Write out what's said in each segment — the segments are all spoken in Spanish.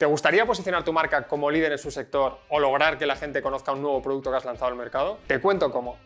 ¿Te gustaría posicionar tu marca como líder en su sector o lograr que la gente conozca un nuevo producto que has lanzado al mercado? Te cuento cómo.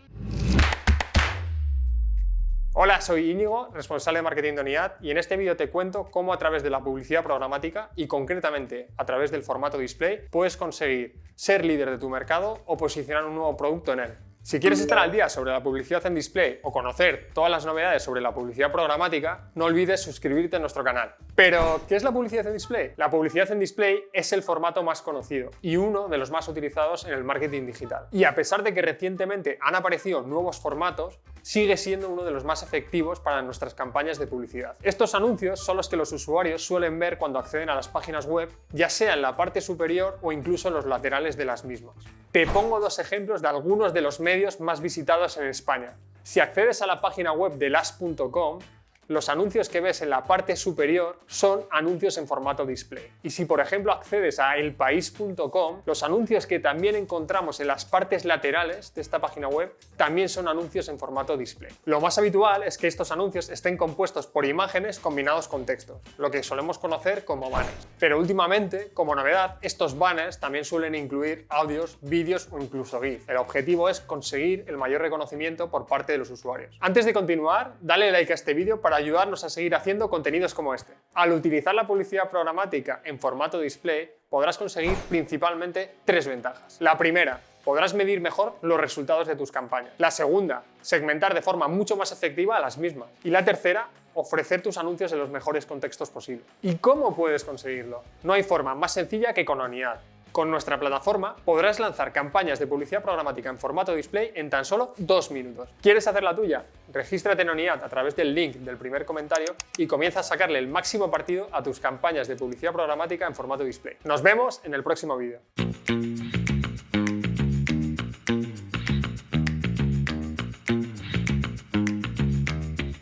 Hola, soy Íñigo, responsable de marketing de Unidad y en este vídeo te cuento cómo a través de la publicidad programática y concretamente a través del formato display puedes conseguir ser líder de tu mercado o posicionar un nuevo producto en él. Si quieres estar al día sobre la publicidad en display o conocer todas las novedades sobre la publicidad programática, no olvides suscribirte a nuestro canal. Pero, ¿qué es la publicidad en display? La publicidad en display es el formato más conocido y uno de los más utilizados en el marketing digital. Y a pesar de que recientemente han aparecido nuevos formatos, sigue siendo uno de los más efectivos para nuestras campañas de publicidad. Estos anuncios son los que los usuarios suelen ver cuando acceden a las páginas web, ya sea en la parte superior o incluso en los laterales de las mismas. Te pongo dos ejemplos de algunos de los medios más visitados en España. Si accedes a la página web de las.com, los anuncios que ves en la parte superior son anuncios en formato display. Y si por ejemplo accedes a elpaís.com, los anuncios que también encontramos en las partes laterales de esta página web también son anuncios en formato display. Lo más habitual es que estos anuncios estén compuestos por imágenes combinados con textos, lo que solemos conocer como banners. Pero últimamente, como novedad, estos banners también suelen incluir audios, vídeos o incluso GIF. El objetivo es conseguir el mayor reconocimiento por parte de los usuarios. Antes de continuar, dale like a este vídeo ayudarnos a seguir haciendo contenidos como este. Al utilizar la publicidad programática en formato display, podrás conseguir principalmente tres ventajas. La primera, podrás medir mejor los resultados de tus campañas. La segunda, segmentar de forma mucho más efectiva a las mismas. Y la tercera, ofrecer tus anuncios en los mejores contextos posibles. ¿Y cómo puedes conseguirlo? No hay forma más sencilla que con Oniad. Con nuestra plataforma podrás lanzar campañas de publicidad programática en formato display en tan solo dos minutos. ¿Quieres hacer la tuya? Regístrate en ONIAD a través del link del primer comentario y comienza a sacarle el máximo partido a tus campañas de publicidad programática en formato display. Nos vemos en el próximo vídeo.